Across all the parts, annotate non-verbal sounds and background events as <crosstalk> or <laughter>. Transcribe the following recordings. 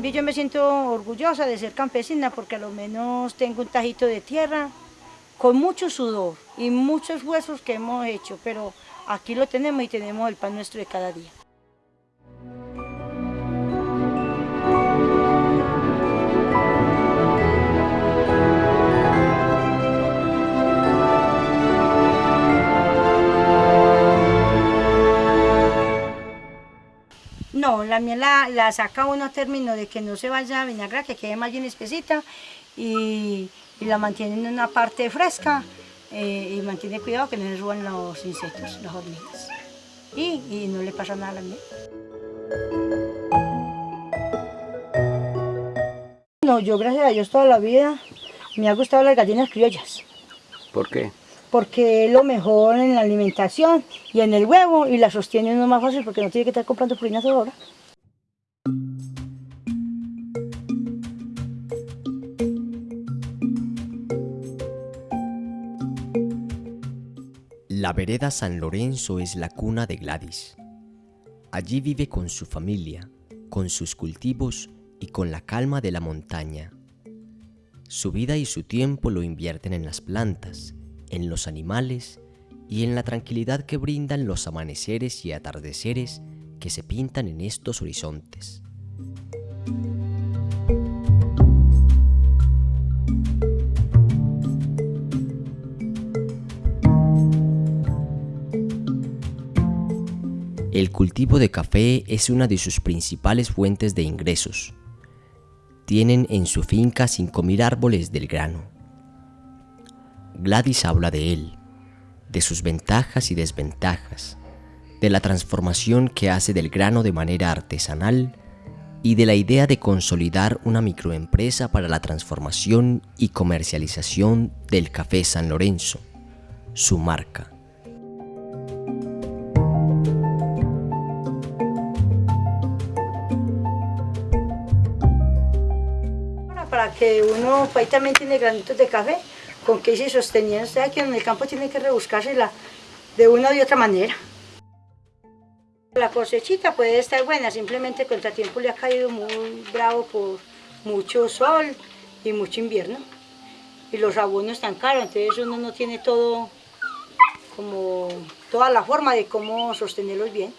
cambio yo me siento orgullosa de ser campesina porque a lo menos tengo un tajito de tierra con mucho sudor y muchos huesos que hemos hecho, pero aquí lo tenemos y tenemos el pan nuestro de cada día. La miel la, saca uno a término de que no se vaya a vinagrar, que quede más bien espesita y, la mantiene en una parte fresca eh, y mantiene cuidado que no le suban los insectos, las hormigas. Y, no le pasa nada a la miel. No, yo gracias a Dios toda la vida me ha gustado las gallinas criollas. ¿Por qué? porque es lo mejor en la alimentación y en el huevo y la sostiene uno más fácil porque no tiene que estar comprando purina toda La vereda San Lorenzo es la cuna de Gladys. Allí vive con su familia, con sus cultivos y con la calma de la montaña. Su vida y su tiempo lo invierten en las plantas, en los animales y en la tranquilidad que brindan los amaneceres y atardeceres que se pintan en estos horizontes. El cultivo de café es una de sus principales fuentes de ingresos. Tienen en su finca 5.000 árboles del grano Gladys habla de él, de sus ventajas y desventajas, de la transformación que hace del grano de manera artesanal y de la idea de consolidar una microempresa para la transformación y comercialización del café San Lorenzo, su marca. Que uno, ahí también tiene granitos de café, con qué se sostenían. Usted aquí en el campo tiene que rebuscársela de una u otra manera. La cosechita puede estar buena, simplemente el contratiempo le ha caído muy bravo por mucho sol y mucho invierno. Y los abonos están caros, entonces uno no tiene todo como toda la forma de cómo sostenerlos bien.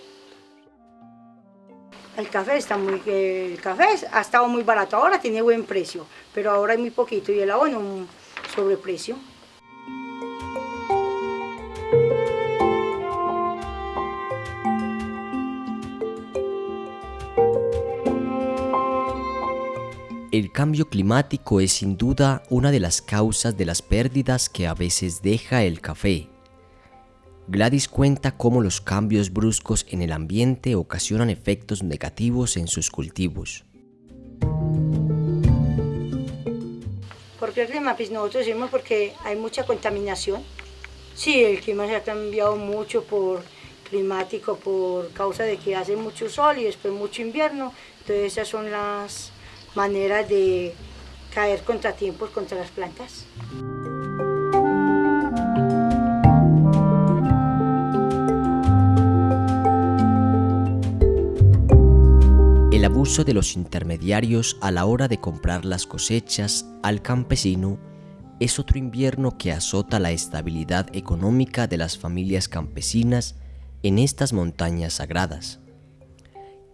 El café está muy, el café ha estado muy barato, ahora tiene buen precio, pero ahora hay muy poquito y el abono sobreprecio. El cambio climático es sin duda una de las causas de las pérdidas que a veces deja el café. Gladys cuenta cómo los cambios bruscos en el ambiente ocasionan efectos negativos en sus cultivos. ¿Por qué el clima? Pues nosotros decimos porque hay mucha contaminación. Sí, el clima se ha cambiado mucho por climático, por causa de que hace mucho sol y después mucho invierno. Entonces esas son las maneras de caer contratiempos contra las plantas. Abuso de los intermediarios a la hora de comprar las cosechas al campesino es otro invierno que azota la estabilidad económica de las familias campesinas en estas montañas sagradas.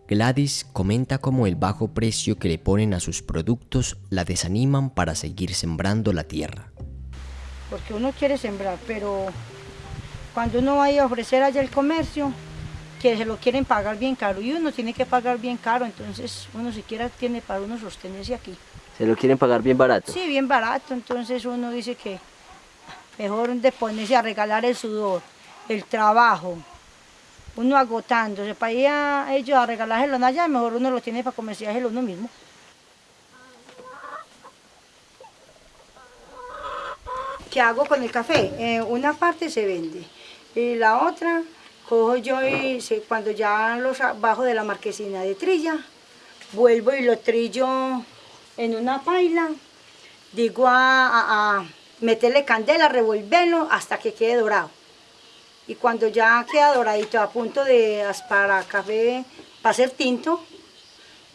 Gladys comenta cómo el bajo precio que le ponen a sus productos la desaniman para seguir sembrando la tierra. Porque uno quiere sembrar, pero cuando uno vaya a ofrecer allá el comercio, que se lo quieren pagar bien caro y uno tiene que pagar bien caro, entonces uno siquiera tiene para uno sostenerse aquí. ¿Se lo quieren pagar bien barato? Sí, bien barato, entonces uno dice que mejor de ponerse a regalar el sudor, el trabajo, uno agotándose para ir a ellos a regalárselo allá, mejor uno lo tiene para comerciárselo uno mismo. ¿Qué hago con el café? Eh, una parte se vende y la otra cojo yo y cuando ya los bajo de la marquesina de trilla, vuelvo y lo trillo en una paila, digo a, meterle candela, revolverlo hasta que quede dorado. Y cuando ya queda doradito a punto de para café, para hacer tinto,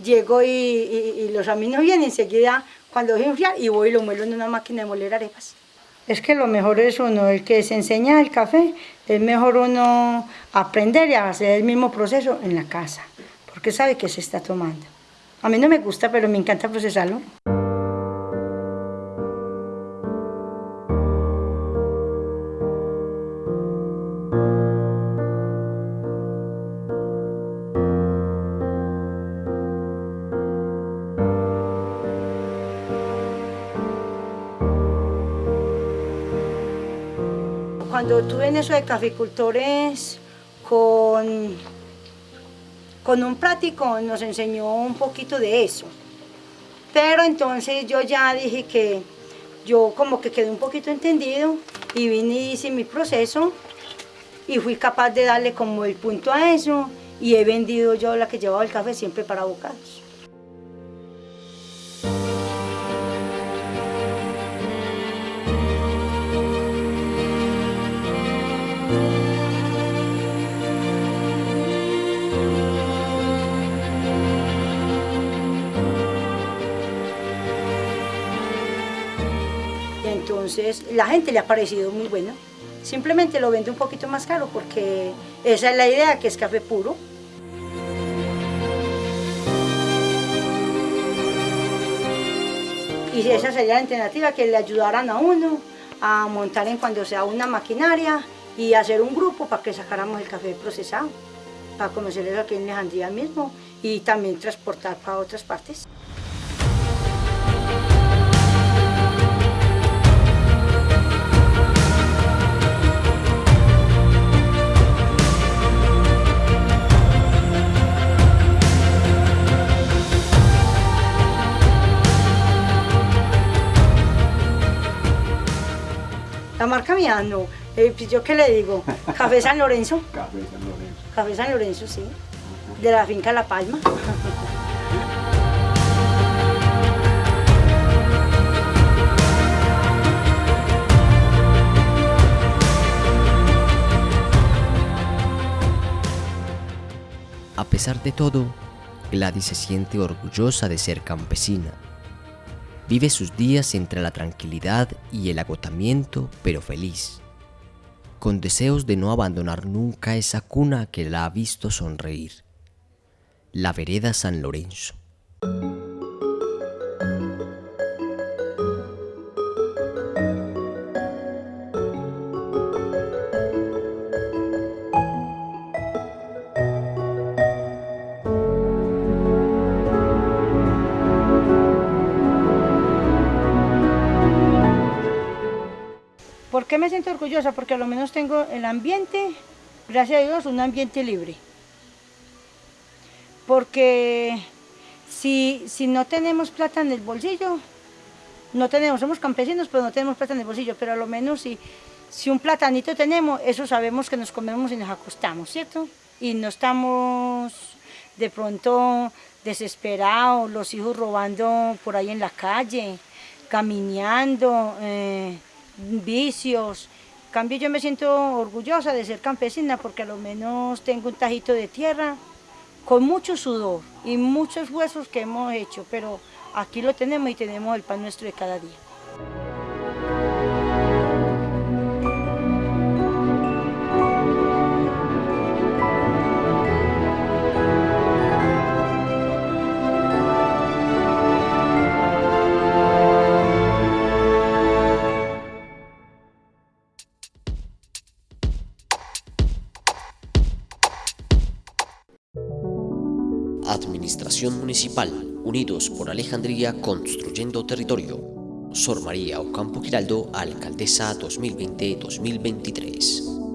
llego y, los amigos vienen enseguida cuando voy enfriar y voy y lo muelo en una máquina de moler arepas. Es que lo mejor es uno, el que se enseña el café, es mejor uno aprender y hacer el mismo proceso en la casa, porque sabe que se está tomando. A mí no me gusta, pero me encanta procesarlo. Cuando tuve en eso de caficultores con, con un práctico nos enseñó un poquito de eso. Pero entonces yo ya dije que yo como que quedé un poquito entendido y vine y hice mi proceso y fui capaz de darle como el punto a eso y he vendido yo la que llevaba el café siempre para bocados. Entonces, la gente le ha parecido muy bueno. Simplemente lo vende un poquito más caro porque esa es la idea, que es café puro. Y esa sería la alternativa, que le ayudaran a uno a montar en cuando sea una maquinaria y hacer un grupo para que sacáramos el café procesado, para comercializarlo aquí en Alejandría mismo y también transportar para otras partes. Mía no. Eh, pues, ¿Yo qué le digo? Café San Lorenzo. <laughs> Café San Lorenzo. Café San Lorenzo, sí. De la finca La Palma. A pesar de todo, Gladys se siente orgullosa de ser campesina Vive sus días entre la tranquilidad y el agotamiento, pero feliz, con deseos de no abandonar nunca esa cuna que la ha visto sonreír, la vereda San Lorenzo. Qué me siento orgullosa? Porque a lo menos tengo el ambiente, gracias a Dios, un ambiente libre. Porque si, si no tenemos plata en el bolsillo, no tenemos, somos campesinos, pero no tenemos plata en el bolsillo, pero a lo menos si, si un platanito tenemos, eso sabemos que nos comemos y nos acostamos, ¿cierto? Y no estamos de pronto desesperados, los hijos robando por ahí en la calle, caminando, eh, vicios. En cambio yo me siento orgullosa de ser campesina porque a lo menos tengo un tajito de tierra con mucho sudor y muchos huesos que hemos hecho, pero aquí lo tenemos y tenemos el pan nuestro de cada día. Administración Municipal, Unidos por Alejandría Construyendo Territorio. Sor María Ocampo Giraldo, Alcaldesa 2020-2023.